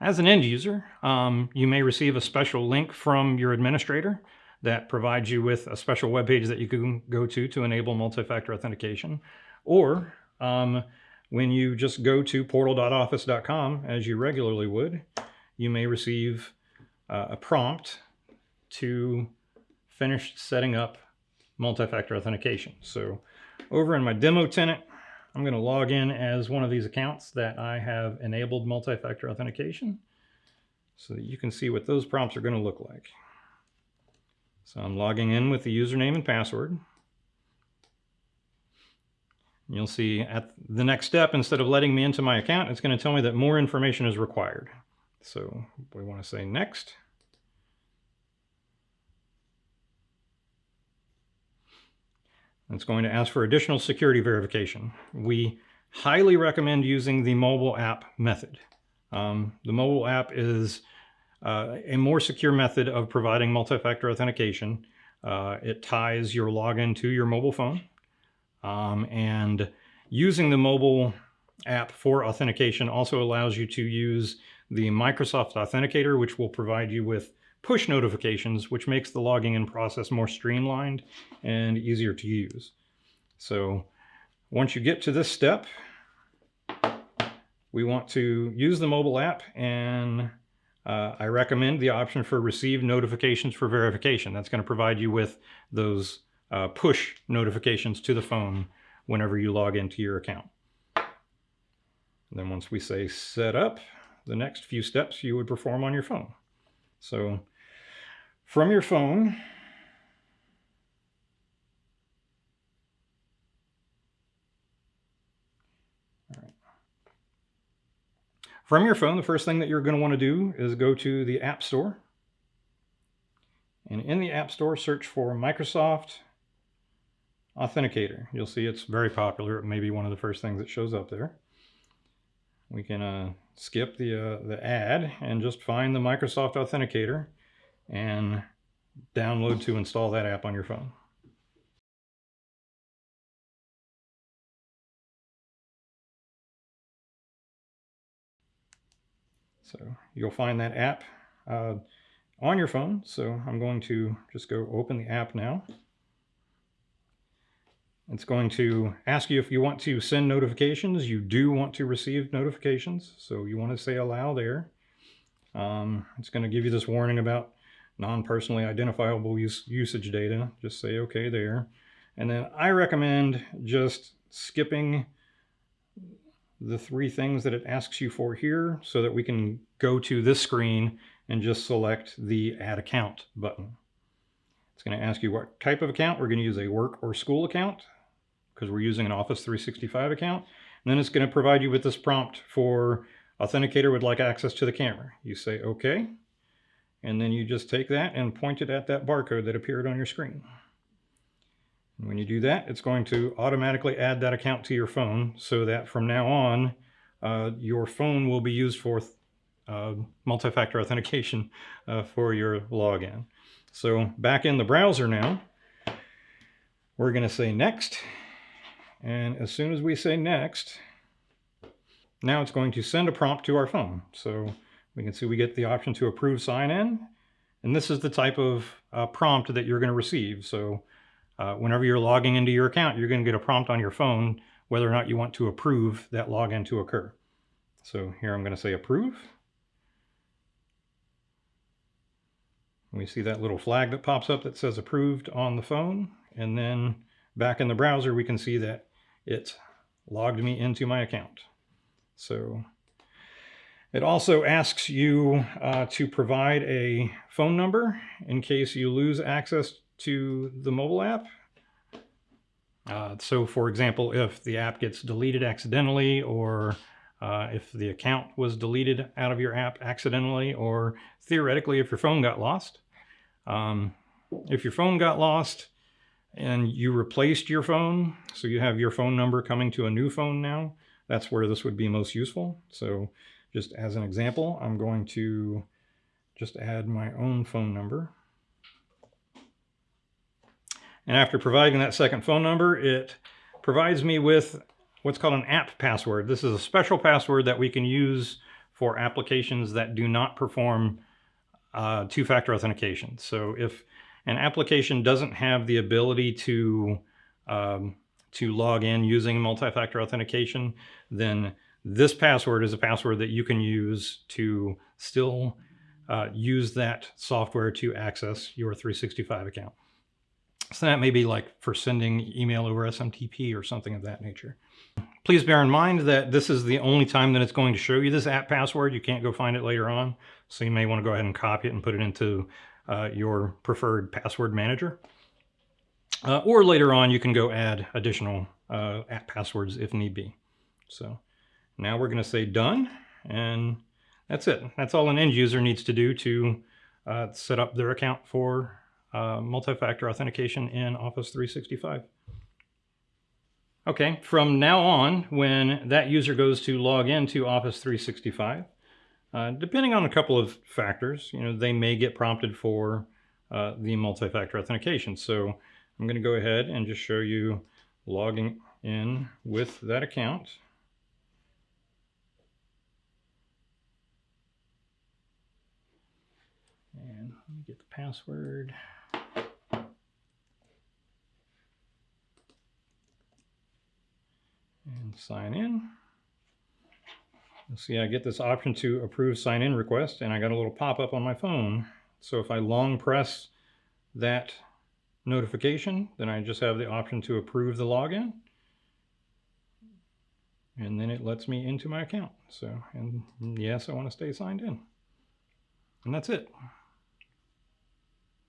As an end user, um, you may receive a special link from your administrator that provides you with a special web page that you can go to to enable multi-factor authentication. Or um, when you just go to portal.office.com, as you regularly would, you may receive uh, a prompt to finish setting up multi-factor authentication. So over in my demo tenant, I'm going to log in as one of these accounts that I have enabled multi-factor authentication so that you can see what those prompts are going to look like. So I'm logging in with the username and password. You'll see at the next step, instead of letting me into my account, it's going to tell me that more information is required. So we want to say next. It's going to ask for additional security verification. We highly recommend using the mobile app method. Um, the mobile app is uh, a more secure method of providing multi-factor authentication. Uh, it ties your login to your mobile phone. Um, and using the mobile app for authentication also allows you to use the Microsoft Authenticator, which will provide you with push notifications, which makes the logging in process more streamlined and easier to use. So once you get to this step, we want to use the mobile app and uh, I recommend the option for receive notifications for verification. That's going to provide you with those uh, push notifications to the phone whenever you log into your account. And then once we say set up, the next few steps you would perform on your phone. So from your phone, From your phone, the first thing that you're going to want to do is go to the App Store. And in the App Store, search for Microsoft Authenticator. You'll see it's very popular. It may be one of the first things that shows up there. We can uh, skip the, uh, the ad and just find the Microsoft Authenticator and download to install that app on your phone. So you'll find that app uh, on your phone. So I'm going to just go open the app now. It's going to ask you if you want to send notifications. You do want to receive notifications. So you want to say allow there. Um, it's going to give you this warning about non-personally identifiable use, usage data. Just say okay there. And then I recommend just skipping the three things that it asks you for here so that we can go to this screen and just select the add account button. It's going to ask you what type of account. We're going to use a work or school account because we're using an Office 365 account. And then it's going to provide you with this prompt for authenticator would like access to the camera. You say okay, and then you just take that and point it at that barcode that appeared on your screen. And when you do that, it's going to automatically add that account to your phone so that from now on, uh, your phone will be used for uh, multi-factor authentication uh, for your login. So back in the browser now, we're going to say next. And as soon as we say next, now it's going to send a prompt to our phone. So we can see we get the option to approve sign in. And this is the type of uh, prompt that you're going to receive. So uh, whenever you're logging into your account, you're going to get a prompt on your phone whether or not you want to approve that login to occur. So here I'm going to say approve. We see that little flag that pops up that says approved on the phone. And then back in the browser, we can see that it logged me into my account. So it also asks you uh, to provide a phone number in case you lose access to the mobile app. Uh, so for example, if the app gets deleted accidentally or uh, if the account was deleted out of your app accidentally or theoretically if your phone got lost. Um, if your phone got lost and you replaced your phone, so you have your phone number coming to a new phone now, that's where this would be most useful. So just as an example, I'm going to just add my own phone number. And after providing that second phone number, it provides me with what's called an app password. This is a special password that we can use for applications that do not perform uh, two-factor authentication. So if an application doesn't have the ability to um, to log in using multi-factor authentication, then this password is a password that you can use to still uh, use that software to access your 365 account. So that may be like for sending email over SMTP or something of that nature. Please bear in mind that this is the only time that it's going to show you this app password. You can't go find it later on. So you may want to go ahead and copy it and put it into uh, your preferred password manager. Uh, or later on, you can go add additional uh, app passwords if need be. So now we're going to say done, and that's it. That's all an end user needs to do to uh, set up their account for uh, multi-factor authentication in Office 365. Okay, from now on, when that user goes to log into Office 365, uh, depending on a couple of factors, you know, they may get prompted for uh, the multi-factor authentication. So I'm going to go ahead and just show you logging in with that account. And let me get the password. And sign in. You'll see I get this option to approve sign in request and I got a little pop-up on my phone. So if I long press that notification, then I just have the option to approve the login. And then it lets me into my account. So, and yes, I want to stay signed in. And that's it.